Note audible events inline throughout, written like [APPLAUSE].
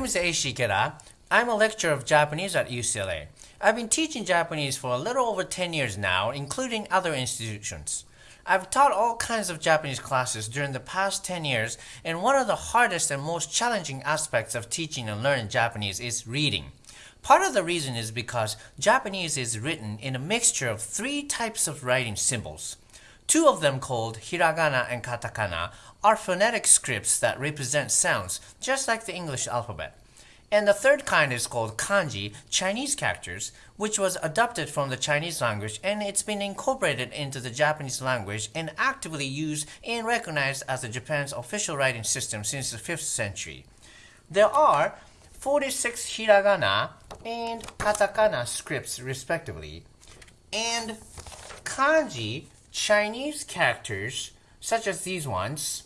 Name is Eishi Ikeda. I'm a lecturer of Japanese at UCLA. I've been teaching Japanese for a little over 10 years now, including other institutions. I've taught all kinds of Japanese classes during the past 10 years, and one of the hardest and most challenging aspects of teaching and learning Japanese is reading. Part of the reason is because Japanese is written in a mixture of three types of writing symbols. Two of them called hiragana and katakana are phonetic scripts that represent sounds, just like the English alphabet. And the third kind is called kanji, Chinese characters, which was adopted from the Chinese language and it's been incorporated into the Japanese language and actively used and recognized as the Japan's official writing system since the 5th century. There are 46 hiragana and katakana scripts respectively, and kanji, Chinese characters, such as these ones,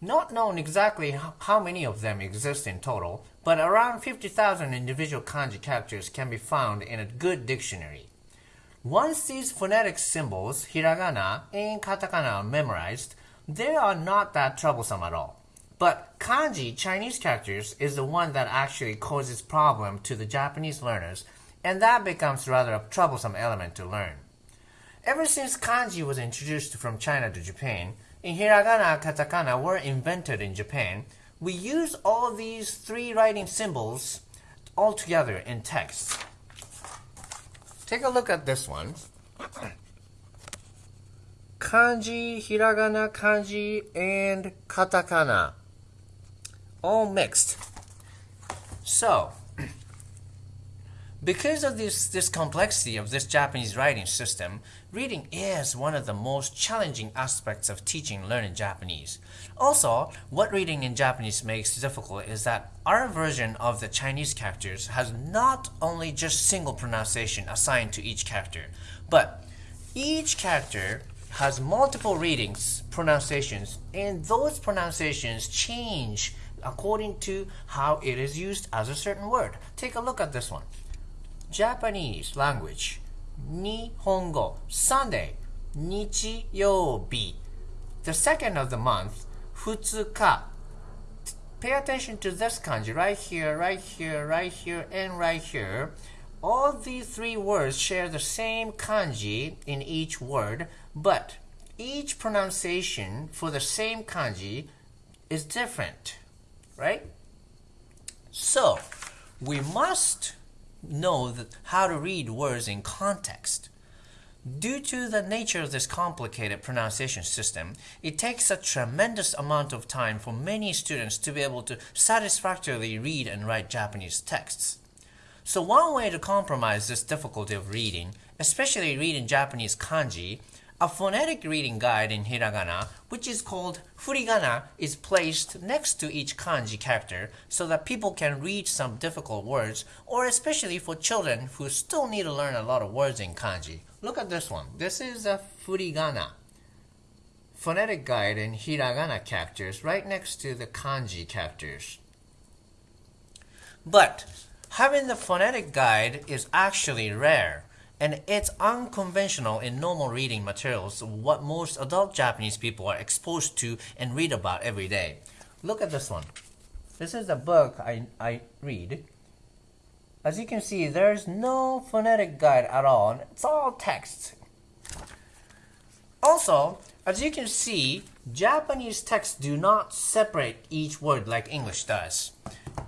not known exactly how many of them exist in total, but around 50,000 individual kanji characters can be found in a good dictionary. Once these phonetic symbols, hiragana and katakana, are memorized, they are not that troublesome at all. But kanji, Chinese characters, is the one that actually causes problem to the Japanese learners, and that becomes rather a troublesome element to learn. Ever since kanji was introduced from China to Japan, and hiragana and katakana were invented in Japan, we use all these three writing symbols all together in text. Take a look at this one. [CLEARS THROAT] Kanji, hiragana, kanji, and katakana. All mixed. So, because of this, this complexity of this Japanese writing system, reading is one of the most challenging aspects of teaching and learning Japanese. Also, what reading in Japanese makes difficult is that our version of the Chinese characters has not only just single pronunciation assigned to each character, but each character has multiple readings, pronunciations, and those pronunciations change according to how it is used as a certain word. Take a look at this one. Japanese language 日本语 Sunday 日曜日 The second of the month 2日 Pay attention to this kanji right here, right here, right here, and right here. All these three words share the same kanji in each word, but each pronunciation for the same kanji is different, right? So, we must know that how to read words in context. Due to the nature of this complicated pronunciation system, it takes a tremendous amount of time for many students to be able to satisfactorily read and write Japanese texts. So one way to compromise this difficulty of reading, especially reading Japanese kanji, a phonetic reading guide in hiragana, which is called furigana, is placed next to each kanji character so that people can read some difficult words, or especially for children who still need to learn a lot of words in kanji. Look at this one. This is a furigana. Phonetic guide in hiragana characters right next to the kanji characters. But having the phonetic guide is actually rare and it's unconventional in normal reading materials what most adult Japanese people are exposed to and read about every day. Look at this one. This is a book I, I read. As you can see, there's no phonetic guide at all. It's all text. Also, as you can see, Japanese texts do not separate each word like English does.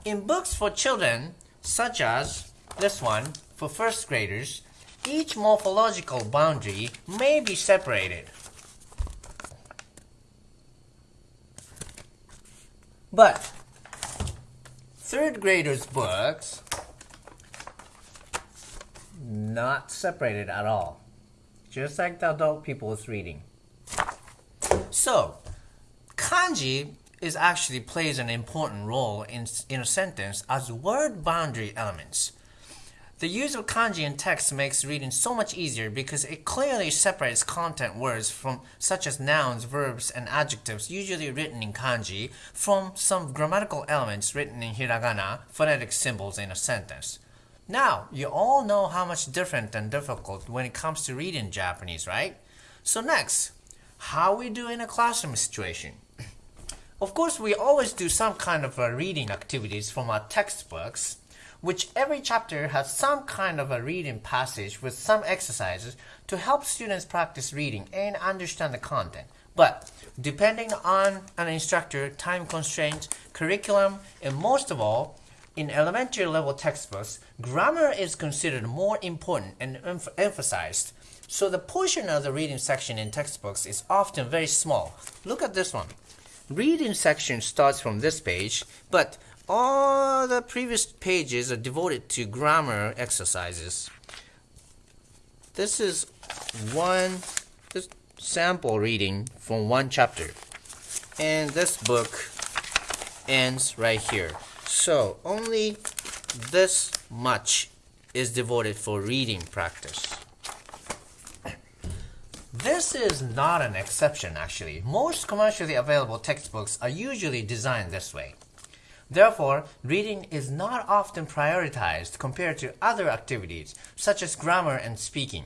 In books for children, such as this one, for first graders, each morphological boundary may be separated. But third graders' books not separated at all, just like the adult people's reading. So, kanji is actually plays an important role in, in a sentence as word boundary elements. The use of kanji in text makes reading so much easier because it clearly separates content words from such as nouns, verbs, and adjectives usually written in kanji from some grammatical elements written in hiragana, phonetic symbols in a sentence. Now, you all know how much different and difficult when it comes to reading Japanese, right? So next, how we do in a classroom situation. Of course, we always do some kind of uh, reading activities from our textbooks, which every chapter has some kind of a reading passage with some exercises to help students practice reading and understand the content. But depending on an instructor, time constraints, curriculum, and most of all, in elementary level textbooks, grammar is considered more important and emph emphasized. So the portion of the reading section in textbooks is often very small. Look at this one. Reading section starts from this page, but all the previous pages are devoted to grammar exercises. This is one this sample reading from one chapter. And this book ends right here. So only this much is devoted for reading practice. This is not an exception actually. Most commercially available textbooks are usually designed this way. Therefore, reading is not often prioritized compared to other activities such as grammar and speaking.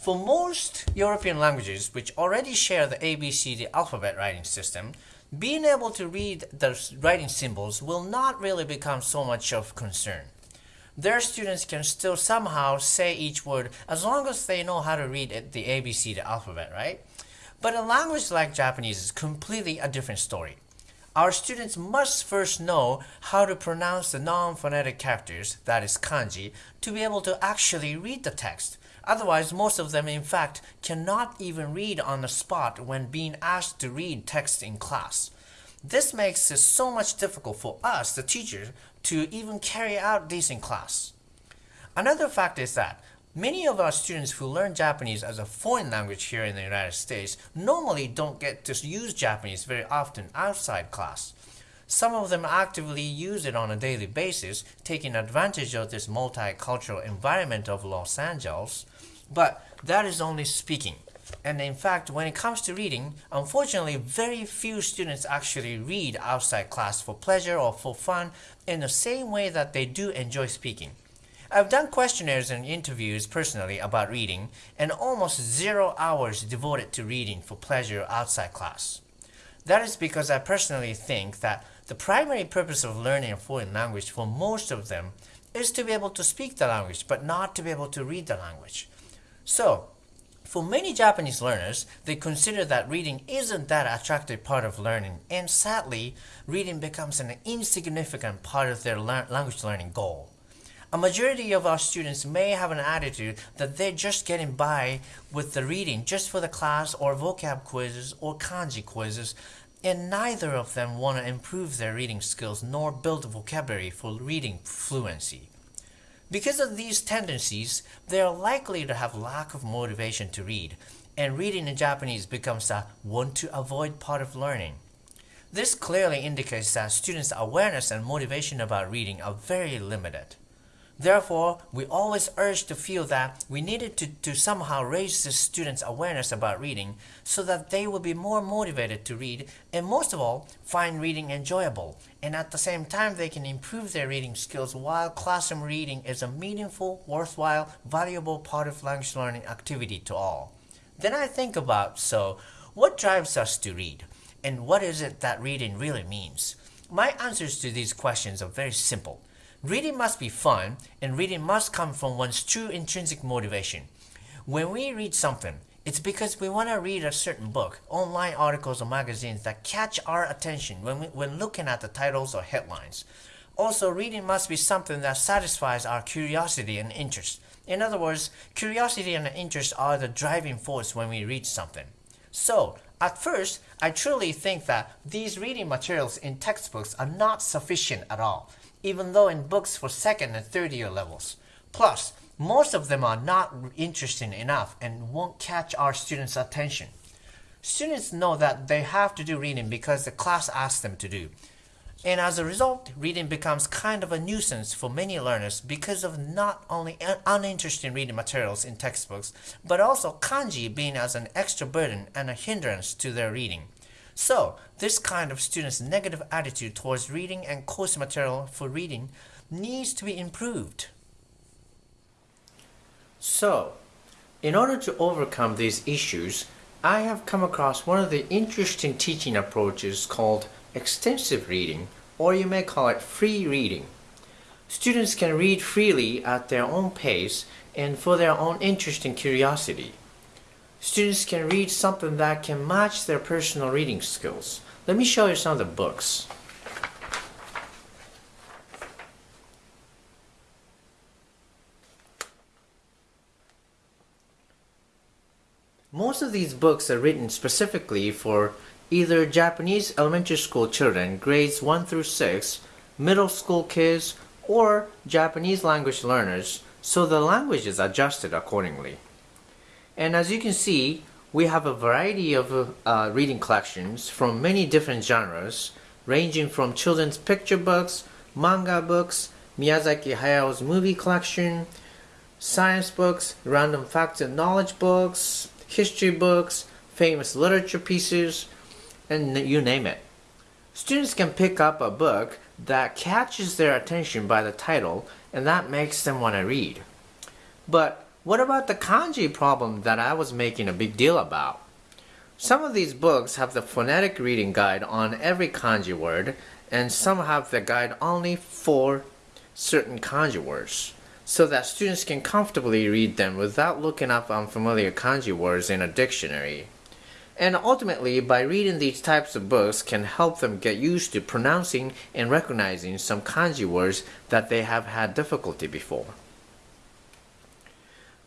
For most European languages which already share the ABCD alphabet writing system, being able to read the writing symbols will not really become so much of concern. Their students can still somehow say each word as long as they know how to read the ABC, the alphabet, right? But a language like Japanese is completely a different story. Our students must first know how to pronounce the non-phonetic characters, that is kanji, to be able to actually read the text. Otherwise, most of them, in fact, cannot even read on the spot when being asked to read text in class. This makes it so much difficult for us, the teachers, to even carry out this in class. Another fact is that many of our students who learn Japanese as a foreign language here in the United States normally don't get to use Japanese very often outside class. Some of them actively use it on a daily basis, taking advantage of this multicultural environment of Los Angeles, but that is only speaking. And in fact, when it comes to reading, unfortunately, very few students actually read outside class for pleasure or for fun in the same way that they do enjoy speaking. I've done questionnaires and interviews personally about reading, and almost zero hours devoted to reading for pleasure outside class. That is because I personally think that the primary purpose of learning a foreign language for most of them is to be able to speak the language, but not to be able to read the language. So, for many Japanese learners, they consider that reading isn't that attractive part of learning, and sadly, reading becomes an insignificant part of their language learning goal. A majority of our students may have an attitude that they're just getting by with the reading just for the class or vocab quizzes or kanji quizzes, and neither of them want to improve their reading skills nor build vocabulary for reading fluency. Because of these tendencies, they are likely to have lack of motivation to read, and reading in Japanese becomes a want to avoid part of learning. This clearly indicates that students' awareness and motivation about reading are very limited. Therefore, we always urge to feel that we needed to, to somehow raise the students' awareness about reading so that they will be more motivated to read and most of all, find reading enjoyable. And at the same time, they can improve their reading skills while classroom reading is a meaningful, worthwhile, valuable part of language learning activity to all. Then I think about, so, what drives us to read? And what is it that reading really means? My answers to these questions are very simple. Reading must be fun, and reading must come from one's true intrinsic motivation. When we read something, it's because we want to read a certain book, online articles or magazines that catch our attention when, we, when looking at the titles or headlines. Also, reading must be something that satisfies our curiosity and interest. In other words, curiosity and interest are the driving force when we read something. So, at first, I truly think that these reading materials in textbooks are not sufficient at all even though in books for second and third year levels. Plus, most of them are not interesting enough and won't catch our students' attention. Students know that they have to do reading because the class asks them to do. And as a result, reading becomes kind of a nuisance for many learners because of not only uninteresting reading materials in textbooks, but also kanji being as an extra burden and a hindrance to their reading. So, this kind of student's negative attitude towards reading and course material for reading needs to be improved. So, in order to overcome these issues, I have come across one of the interesting teaching approaches called extensive reading, or you may call it free reading. Students can read freely at their own pace and for their own interest and curiosity. Students can read something that can match their personal reading skills. Let me show you some of the books. Most of these books are written specifically for either Japanese elementary school children, grades 1 through 6, middle school kids, or Japanese language learners, so the language is adjusted accordingly. And as you can see, we have a variety of uh, reading collections from many different genres, ranging from children's picture books, manga books, Miyazaki Hayao's movie collection, science books, random facts and knowledge books, history books, famous literature pieces, and you name it. Students can pick up a book that catches their attention by the title and that makes them want to read. But what about the kanji problem that I was making a big deal about? Some of these books have the phonetic reading guide on every kanji word and some have the guide only for certain kanji words so that students can comfortably read them without looking up unfamiliar kanji words in a dictionary. And ultimately, by reading these types of books can help them get used to pronouncing and recognizing some kanji words that they have had difficulty before.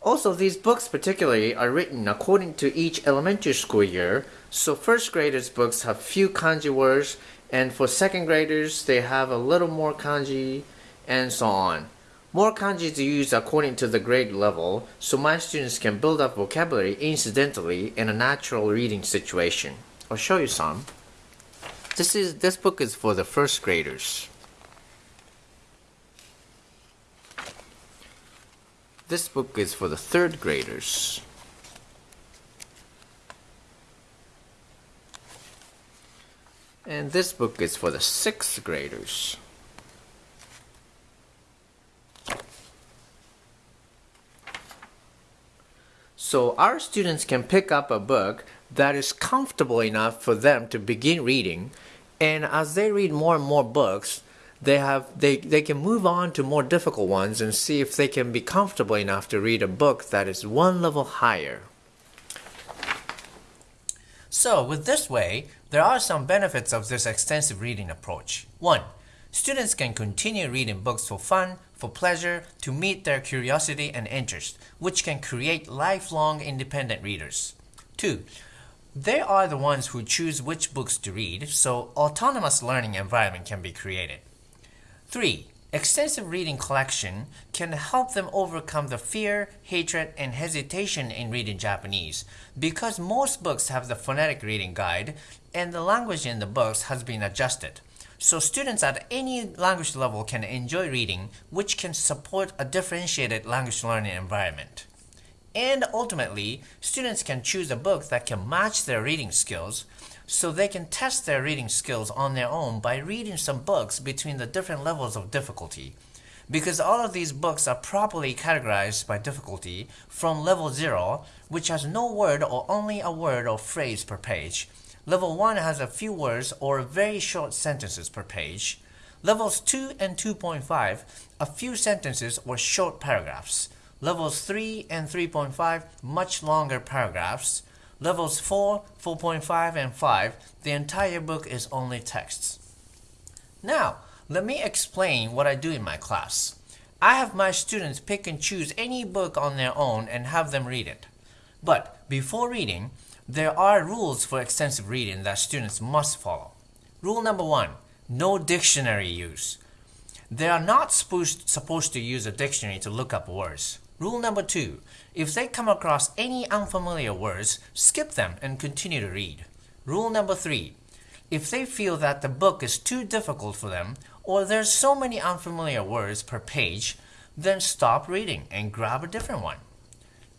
Also, these books particularly are written according to each elementary school year, so first graders' books have few kanji words, and for second graders, they have a little more kanji, and so on. More kanji is used according to the grade level, so my students can build up vocabulary incidentally in a natural reading situation. I'll show you some. This is this book is for the first graders. This book is for the third graders. And this book is for the sixth graders. So our students can pick up a book that is comfortable enough for them to begin reading and as they read more and more books they have they, they can move on to more difficult ones and see if they can be comfortable enough to read a book that is one level higher. So with this way, there are some benefits of this extensive reading approach. 1. Students can continue reading books for fun, for pleasure, to meet their curiosity and interest, which can create lifelong independent readers. 2. They are the ones who choose which books to read, so autonomous learning environment can be created. 3. Extensive reading collection can help them overcome the fear, hatred, and hesitation in reading Japanese because most books have the phonetic reading guide and the language in the books has been adjusted. So students at any language level can enjoy reading, which can support a differentiated language learning environment. And ultimately, students can choose a book that can match their reading skills, so they can test their reading skills on their own by reading some books between the different levels of difficulty. Because all of these books are properly categorized by difficulty from level 0, which has no word or only a word or phrase per page, Level 1 has a few words or very short sentences per page. Levels 2 and 2.5, a few sentences or short paragraphs. Levels 3 and 3.5, much longer paragraphs. Levels 4, 4.5, and 5, the entire book is only texts. Now, let me explain what I do in my class. I have my students pick and choose any book on their own and have them read it. But before reading, there are rules for extensive reading that students must follow. Rule number one, no dictionary use. They are not supposed, to use a dictionary to look up words. Rule number two, if they come across any unfamiliar words, skip them and continue to read. Rule number three, if they feel that the book is too difficult for them or there's so many unfamiliar words per page, then stop reading and grab a different one.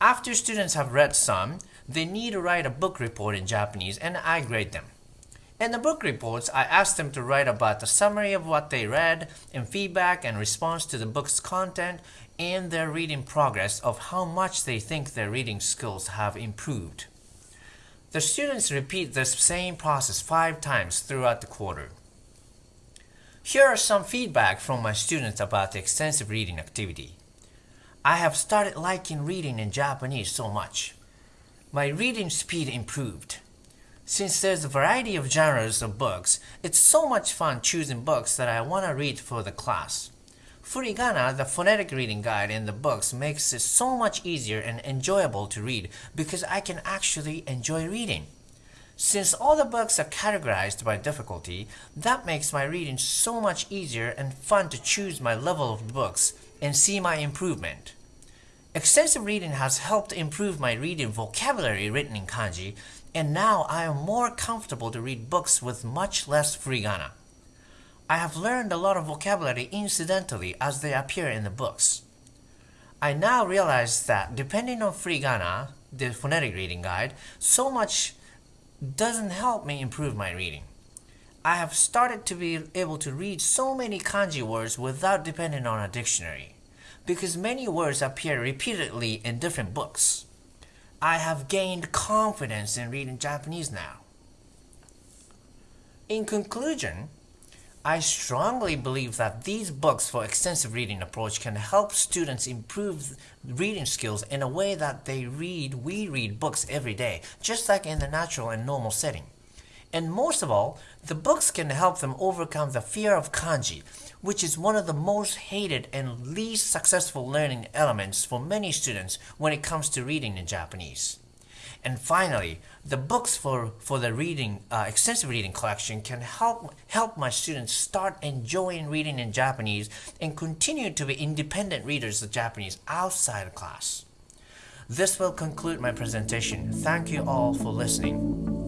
After students have read some, they need to write a book report in Japanese and I grade them. In the book reports, I ask them to write about the summary of what they read and feedback and response to the book's content and their reading progress of how much they think their reading skills have improved. The students repeat this same process five times throughout the quarter. Here are some feedback from my students about the extensive reading activity. I have started liking reading in Japanese so much. My reading speed improved. Since there's a variety of genres of books, it's so much fun choosing books that I want to read for the class. Furigana, the phonetic reading guide in the books, makes it so much easier and enjoyable to read because I can actually enjoy reading. Since all the books are categorized by difficulty, that makes my reading so much easier and fun to choose my level of books and see my improvement. Extensive reading has helped improve my reading vocabulary written in kanji, and now I am more comfortable to read books with much less furigana. I have learned a lot of vocabulary incidentally as they appear in the books. I now realize that depending on furigana, the phonetic reading guide, so much doesn't help me improve my reading. I have started to be able to read so many kanji words without depending on a dictionary, because many words appear repeatedly in different books. I have gained confidence in reading Japanese now. In conclusion, I strongly believe that these books for extensive reading approach can help students improve reading skills in a way that they read, we read books every day, just like in the natural and normal setting. And most of all, the books can help them overcome the fear of kanji, which is one of the most hated and least successful learning elements for many students when it comes to reading in Japanese. And finally, the books for, for the reading uh, extensive reading collection can help help my students start enjoying reading in Japanese and continue to be independent readers of Japanese outside of class. This will conclude my presentation. Thank you all for listening.